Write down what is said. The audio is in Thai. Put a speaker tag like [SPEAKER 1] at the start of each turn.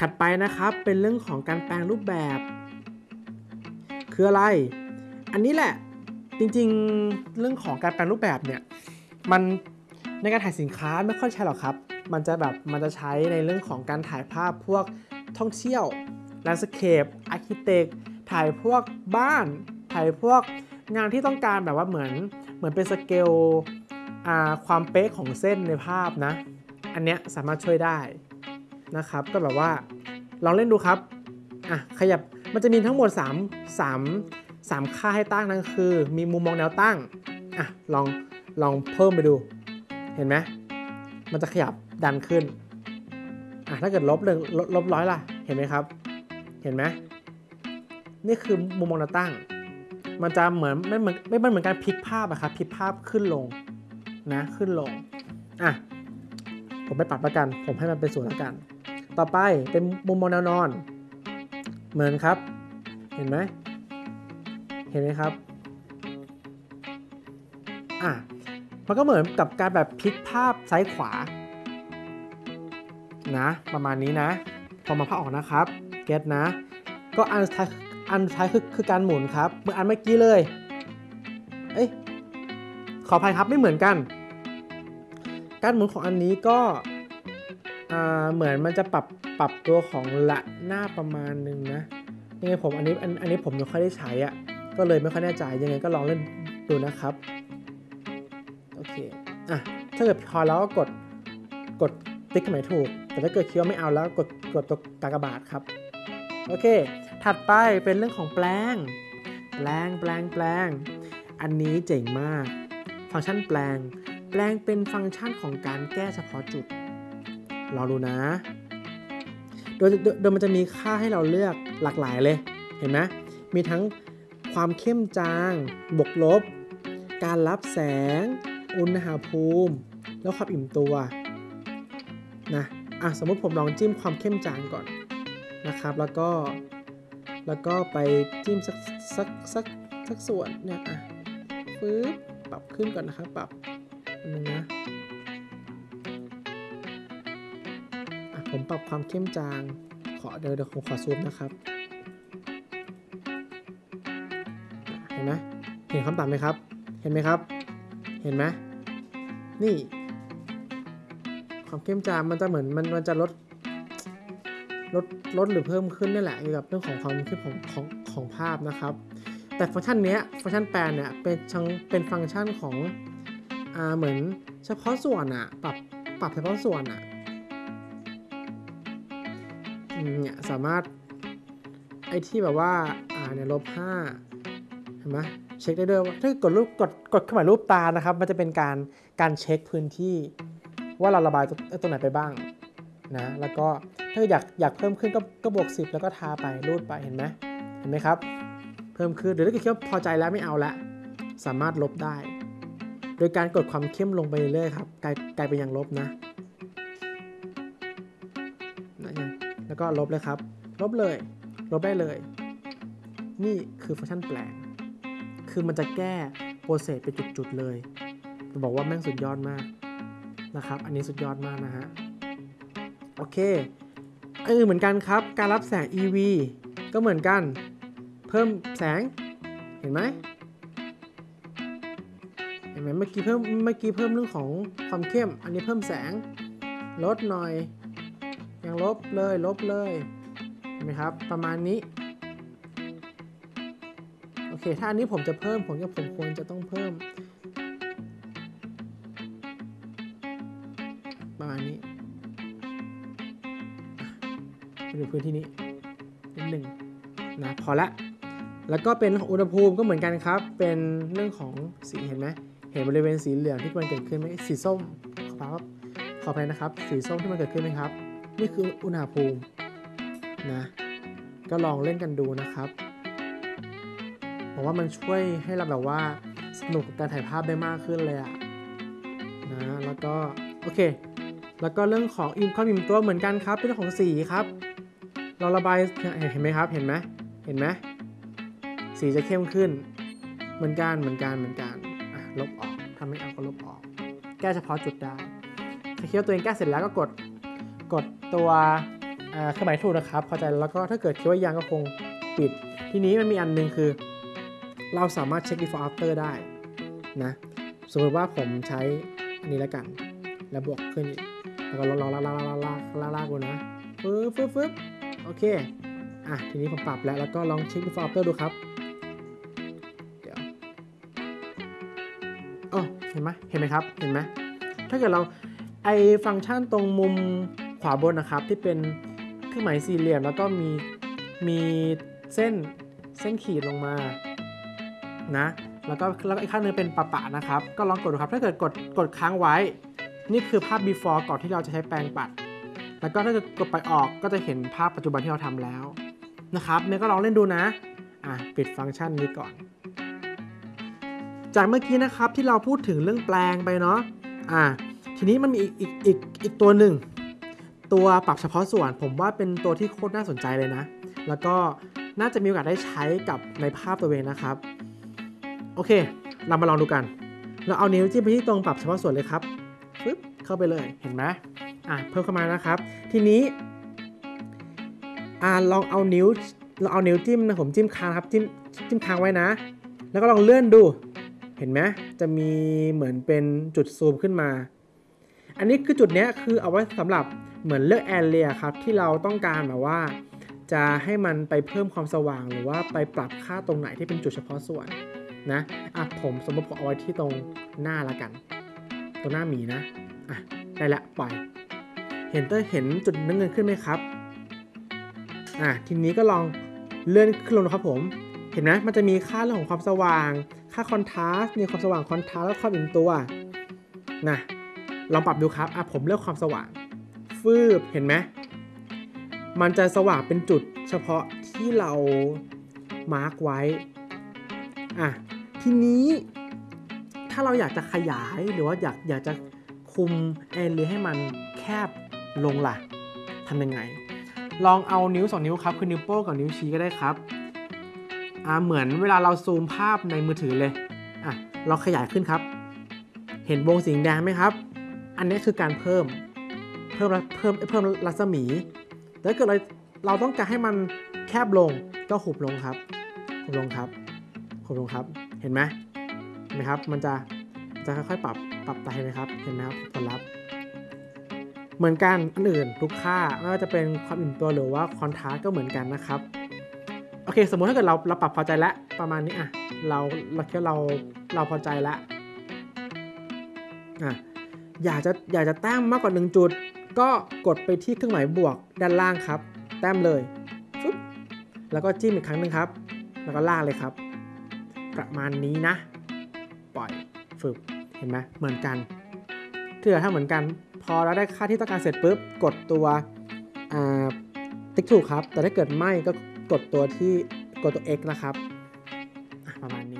[SPEAKER 1] ถัดไปนะครับเป็นเรื่องของการแปลงรูปแบบ คืออะไร อันนี้แหละจริงๆเรื่องของการแปลงรูปแบบเนี่ยมันในการถ่ายสินค้าไม่ค่อยใช่หรอกครับ มันจะแบบมันจะใช้ในเรื่องของการถ่ายภาพพวกท่องเที่ยว landscape architect ถ่ายพวกบ้าน ถ่ายพวกงานที่ต้องการแบบว่าเหมือนเหมือนเป็นสเกลความเป๊ะของเส้นในภาพนะ อันเนี้ยสามารถช่วยได้นะครับ ก็แบบว่า ลองเล่นดูครับอะขยับมันจะมีทั้งหมด 3 3 3 ค่าให้ตั้งนั่นคือ มีมุมมองแนวตั้งอะลองลองเพิ่มไปดู เห็นไหมมันจะขยับดันขึ้นอะถ้าเกิดลบหนึ่งลบร้อยล่ะ เห็นไหมครับ เห็นไหมนี่คือมุมมองแนวตั้ง มันจะเหมือนไม่เหมือนไม่เหมือนการพลิกภาพอะครับพลิกภาพขึ้นลงนะขึ้นลงอะผมไปปรับแล้วกัน ผมให้มันเป็นศูนย์แล้วกัน ต่อไปเป็นมุมมองแนวนอน เหมือนครับ เห็นไหมเห็นไหมครับอะมันก็เหมือนกับการแบบพลิกภาพซ้ายขวา นะ ประมาณนี้นะ พอมาภาพออกนะครับ เก็ตนะ ก็อันท้ายอันท้ายคือคือการหมุนครับเหมือนอันเมื่อกี้เลย เอ้ยขออภัยครับไม่เหมือนกัน การหมุนของอันนี้ก็ เหมือนมันจะปรับปรับตัวของละหน้าประมาณนึงนะยังไงผมอันนี้อันอันนี้ผมไม่ค่อยได้ใช้อะ่ะก็เลยไม่ค่อยแน่ใจยังไงก็ลองเล่นดูนะครับโอเคอะถ้าเกิดพอแล้วก็กดกดติ๊กหมายถูก แต่ถ้าเกิดคิดว่าไม่เอาแล้วกดกดตัวกากบาทครับโอเค ถัดไปเป็นเรื่องของแปลง แปลงแปลงแปลง อันนี้เจ๋งมาก ฟังก์ชันแปลง แปลงเป็นฟังก์ชันของการแก้เฉพาะจุด รอดูนะ โดยโดยมันจะมีค่าให้เราเลือกหลากหลายเลย เห็นไหมมีทั้งความเข้มจาง บวกลบ การรับแสง อุณหภูมิ แล้วความอิ่มตัว นะ อะ สมมติผมลองจิ้มความเข้มจางก่อนนะครับ แล้วก็ แล้วก็ไปจิ้มสักสักสักสักส่วนเนี่ย อะฟื้บปรับขึ้นก่อนนะครับ ปรับนึงนะ ผมปรับความเข้มจาง ขอเดี๋ยวเดี๋ยวผมขอซูมนะครับเห็นไหมเห็นคำต่ำไหมครับ เห็นไหมครับ เห็นไหมนี่ ความเข้มจางมันจะเหมือนมันมันจะลดลดลดหรือเพิ่มขึ้นนี่แหละเกี่ยวกับเรื่องของความเข้มของของของภาพนะครับ แต่ฟังก์ชันนี้ฟังก์ชันแปลนเนี่ยเป็นชังเป็นฟังก์ชันของอ่าเหมือนเฉพาะส่วนอะปรับปรับเฉพาะส่วนอะ เนี่ยสามารถไอ้ที่แบบว่าอ่าเนี่ยลบห้าเห็นไหมเช็คได้ด้วยถ้ากดรูปกดกดเข้ามารูปตานะครับ มันจะเป็นการการเช็คพื้นที่ ว่าเราระบายตรงไหนไปบ้างนะแล้วก็ถ้าอยากอยากเพิ่มขึ้นก็ก็บวก 10 แล้วก็ทาไปรูดไปเห็นไหมเห็นไหมครับ เพิ่มขึ้นหรือถ้าเกิดคิดว่าพอใจแล้วไม่เอาละสามารถลบได้ โดยการกดความเข้มลงไปเรื่อยๆครับกลายกลายเป็นอย่างลบนะ ก็ลบเลยครับ ลบเลย ลบได้เลย นี่คือฟังก์ชันแปลง คือมันจะแก้โปรเซสเป็นจุดๆเลยจะบอกว่าแม่งสุดยอดมากนะครับ อันนี้สุดยอดมากนะฮะ โอเค เออเหมือนกันครับ การรับแสง EV ก็เหมือนกัน เพิ่มแสง เห็นไหมเห็นไหมเมื่อกี้เพิ่มเมื่อกี้เพิ่มเรื่องของความเข้ม อันนี้เพิ่มแสง ลดหน่อย ยังลบเลยลบเลยเห็นไหมครับ ประมาณนี้ โอเค ถ้าอันนี้ผมจะเพิ่มผมก็ผมควรจะต้องเพิ่ม ประมาณนี้ไปดูพื้นที่นี้นิดหนึ่งนะพอละ แล้วก็เป็นอุณหภูมิก็เหมือนกันครับ เป็นเรื่องของสีเห็นไหมเห็นบริเวณสีเหลืองที่มันเกิดขึ้นไหมสีส้มขอครับขอไปนะครับ สีส้มที่มันเกิดขึ้นไหมครับ นี่คืออุณหภูมินะ ก็ลองเล่นกันดูนะครับผมว่ามันช่วยให้เราแบบว่าสนุกกับการถ่ายภาพได้มากขึ้นเลยอะนะ แล้วก็ โอเค แล้วก็เรื่องของอิมความอิ่มตัวเหมือนกันครับเรื่องของสีครับ เราระบายเห็นไหมครับ เห็นไหมเห็นไหมสีจะเข้มขึ้น เหมือนกันเหมือนกันเหมือนกันลบออกทำไม่เอาก็ลบออก แก้เฉพาะจุดได้ถ้าคิดว่าตัวเองแก้เสร็จแล้วก็กด กดตัวเครื่องหมายถูกนะครับพอใจแล้วก็ถ้าเกิดคิดว่ายังก็คงปิด ทีนี้มันมีอันนึงคือ เราสามารถเช็ค before after ได้นะสมมติว่าผมใช้อันนี้แล้วกัน แล้วบวกขึ้นอีกแล้วก็ลออลากลากลากลากลากลากนะฟึ๊บฟึ๊บฟึ๊บโอเคอะทีนี้ผมปรับแล้วแล้วก็ลองเช็ค before after ดูครับเดี๋ยวอ๋อเห็นไหมเห็นไหมครับเห็นไหมถ้าเกิดเราไอฟังก์ชันตรงมุม ขวาบนนะครับที่เป็นเครื่องหมายสี่เหลี่ยมแล้วก็มีมีเส้นเส้นขีดลงมานะแล้วก็แล้วอีกข้างนึงเป็นปะปะนะครับ ก็ลองกดดูครับถ้าเกิดกดกดค้างไว้ นี่คือภาพ before ก่อนที่เราจะใช้แปรงปัด แล้วก็ถ้าเกิดกดไปออกก็จะเห็นภาพปัจจุบันที่เราทำแล้วนะครับเนี่ยก็ลองเล่นดูนะอะปิดฟังก์ชันนี้ก่อน จากเมื่อกี้นะครับที่เราพูดถึงเรื่องแปลงไปเนาะอะทีนี้มันมีอีกอีกอีกอีกตัวหนึ่ง ตัวปรับเฉพาะส่วนผมว่าเป็นตัวที่โคตรน่าสนใจเลยนะ แล้วก็น่าจะมีโอกาสได้ใช้กับในภาพตัวเองนะครับ โอเค เรามาลองดูกัน เราเอานิ้วจิ้มไปที่ตรงปรับเฉพาะส่วนเลยครับปึ๊บเข้าไปเลยเห็นไหมอะเพิ่มเข้ามานะครับ ทีนี้อ่าลองเอานิ้วเราเอานิ้วจิ้มนะผมจิ้มค้างครับจิ้มจิ้มค้างไว้นะ แล้วก็ลองเลื่อนดู เห็นไหมจะมีเหมือนเป็นจุดซูมขึ้นมา อันนี้คือจุดเนี้ยคือเอาไว้สำหรับ เหมือนเลือกแอเรียครับที่เราต้องการแบบว่า จะให้มันไปเพิ่มความสว่างหรือว่าไปปรับค่าตรงไหนที่เป็นจุดเฉพาะส่วนนะอะผมสมมติผมเอาไว้ที่ตรงหน้าละกัน ตรงหน้าหมีนะอะได้ละปล่อยเห็นเตอร์เห็นจุดน้ำเงินขึ้นไหมครับอะทีนี้ก็ลองเลื่อนขึ้นลงนะครับผมเห็นไหมมันจะมีค่าเรื่องของความสว่าง ค่า contrast มีความสว่าง contrast แล้วความอิ่มตัวนะลองปรับดูครับอะผมเลือกความสว่าง ฟืบเห็นไหมมันจะสว่างเป็นจุดเฉพาะที่เรามาร์กไว้อะทีนี้ถ้าเราอยากจะขยายหรือว่าอยากอยากจะคุมแอนเรียให้มันแคบลงล่ะทำยังไง ลองเอานิ้วสองนิ้วครับ คือนิ้วโป้งกับนิ้วชี้ก็ได้ครับอ่าเหมือนเวลาเราซูมภาพในมือถือเลยอะเราขยายขึ้นครับ เห็นวงสีแดงไหมครับ อันนี้คือการเพิ่ม พิ่มเพิ่มเพิ่มรัศมีแต่ถ้าเกิดเราเราต้องการให้มันแคบลงก็หุบลงครับหุบลงครับหุบลงครับ เห็นไหมเห็นไหมครับ มันจะจะค่อยๆปรับปรับไปเห็นไหมครับ เห็นไหมครับผลลัพธ์เหมือนกันอันอื่นทุกค่าไม่ว่าจะเป็นความอิ่มตัวหรือว่าคอนทราสก็เหมือนกันนะครับโอเค สมมุติถ้าเกิดเราเราปรับพอใจแล้วประมาณนี้อะเราเราคิดว่เราเราพอใจแล้วอะอยากจะอยากจะแต้มมากกว่า 1 จุด ก็กดไปที่เครื่องหมายบวกด้านล่างครับ แต้มเลยฟึบแล้วก็จิ้มอีกครั้งหนึ่งครับ แล้วก็ลากเลยครับ ประมาณนี้นะ ปล่อยฝึกเห็นไหมเหมือนกันเถ้าเกิดถ้าเหมือนกัน พอเราได้ค่าที่ต้องการเสร็จปุ๊บ กดตัวติ๊กถูกครับ แต่ถ้าเกิดไม่ก็กดตัวที่กดตัว x นะครับ ประมาณนี้